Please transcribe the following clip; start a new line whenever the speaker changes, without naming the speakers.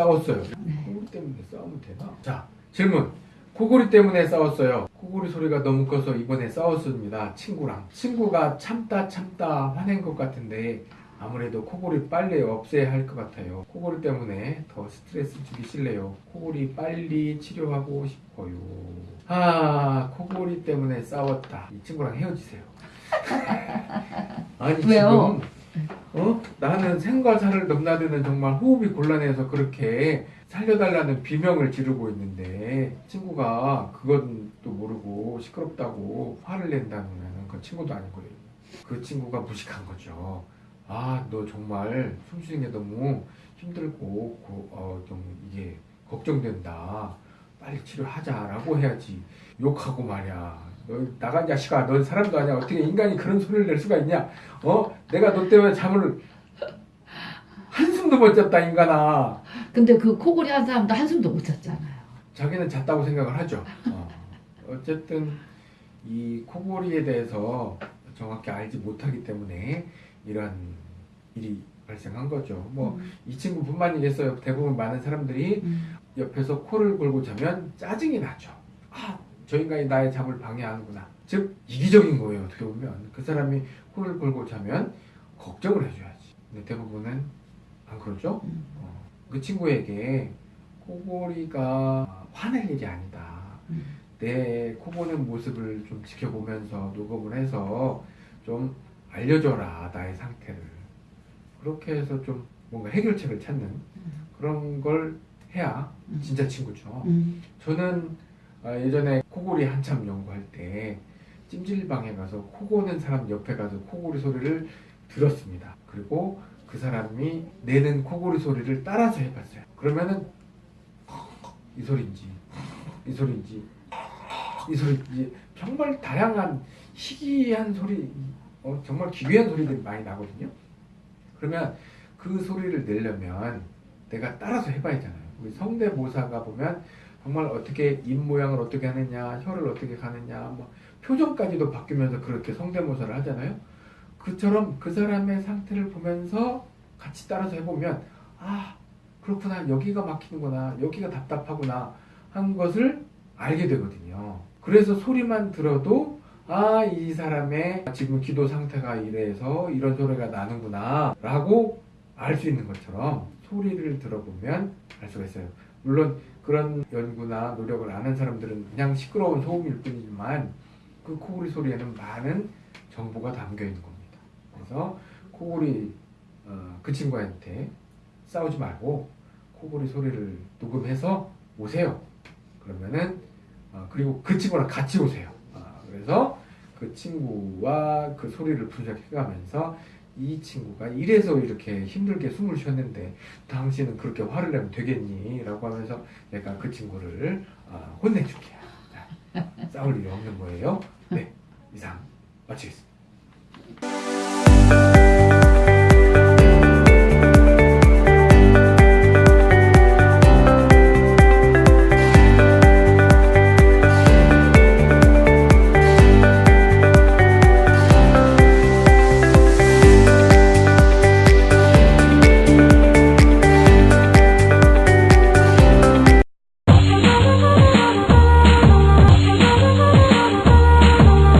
싸웠어요. 코골이 때문에 싸우면 되나? 자 질문. 코골이 때문에 싸웠어요. 코골이 소리가 너무 커서 이번에 싸웠습니다. 친구랑. 친구가 참다 참다 화낸 것 같은데 아무래도 코골이 빨리 없애야 할 것 같아요. 코골이 때문에 더 스트레스 주기 싫네요. 코골이 빨리 치료하고 싶어요. 아, 코골이 때문에 싸웠다. 이 친구랑 헤어지세요. 아니
왜요?
지금 어? 나는 생과 사를 넘나드는 정말 호흡이 곤란해서 그렇게 살려달라는 비명을 지르고 있는데 친구가 그건 또 모르고 시끄럽다고 화를 낸다면 그 친구도 아니고 그 친구가 무식한 거죠. 아, 너 정말 숨쉬는 게 너무 힘들고 고- 어, 좀 이게 걱정된다. 빨리 치료하자 라고 해야지. 욕하고 말이야. 너 나간 자식아, 넌 사람도 아니야. 어떻게 인간이 그런 소리를 낼 수가 있냐? 어? 내가 너 때문에 잠을 한숨도 못 잤다 인간아.
근데 그 코골이 한 사람도 한숨도 못 잤잖아요.
자기는 잤다고 생각을 하죠. 어. 어쨌든 이 코골이에 대해서 정확히 알지 못하기 때문에 이런 일이 발생한 거죠. 뭐이 친구뿐만이겠어요. 대부분 많은 사람들이
음.
옆에서 코를 골고 자면 짜증이 나죠. 아, 저 인간이 나의 잠을 방해하는구나. 즉 이기적인 거예요. 어떻게 보면 그 사람이 코를 골고 자면 걱정을 해줘야지. 근데 대부분은 안 그러죠.
음.
어, 그 친구에게 코골이가 화낼 일이 아니다.
음.
내 코고는 모습을 좀 지켜보면서 녹음을 해서 좀 알려줘라 나의 상태를 그렇게 해서 좀 뭔가 해결책을 찾는 그런 걸 해야
음.
진짜 친구죠.
음.
저는 아, 예전에 코골이 한참 연구할 때 찜질방에 가서 코 고는 사람 옆에 가서 코골이 소리를 들었습니다. 그리고 그 사람이 내는 코골이 소리를 따라서 해봤어요. 그러면은 이 소리인지 이 소리인지 이 소리인지 정말 다양한 희귀한 소리, 어, 정말 기괴한 소리들이 많이 나거든요. 그러면 그 소리를 내려면 내가 따라서 해봐야잖아요. 우리 성대모사가 보면 정말 어떻게 입 모양을 어떻게 하느냐, 혀를 어떻게 가느냐, 뭐 표정까지도 바뀌면서 그렇게 성대모사를 하잖아요. 그처럼 그 사람의 상태를 보면서 같이 따라서 해보면 아 그렇구나 여기가 막히는구나 여기가 답답하구나 한 것을 알게 되거든요. 그래서 소리만 들어도 아 이 사람의 지금 기도 상태가 이래서 이런 소리가 나는구나 라고 알 수 있는 것처럼 소리를 들어보면 알 수가 있어요. 물론 그런 연구나 노력을 안 한 사람들은 그냥 시끄러운 소음일 뿐이지만 그 코골이 소리에는 많은 정보가 담겨 있는 겁니다. 그래서 코골이 어, 그 친구한테 싸우지 말고 코골이 소리를 녹음해서 오세요. 그러면은 어, 그리고 그 친구랑 같이 오세요. 어, 그래서 그 친구와 그 소리를 분석해가면서 이 친구가 이래서 이렇게 힘들게 숨을 쉬었는데 당신은 그렇게 화를 내면 되겠니? 라고 하면서 내가 그 친구를 어, 혼내줄게요. 자, 싸울 일이 없는 거예요. 네, 이상 마치겠습니다.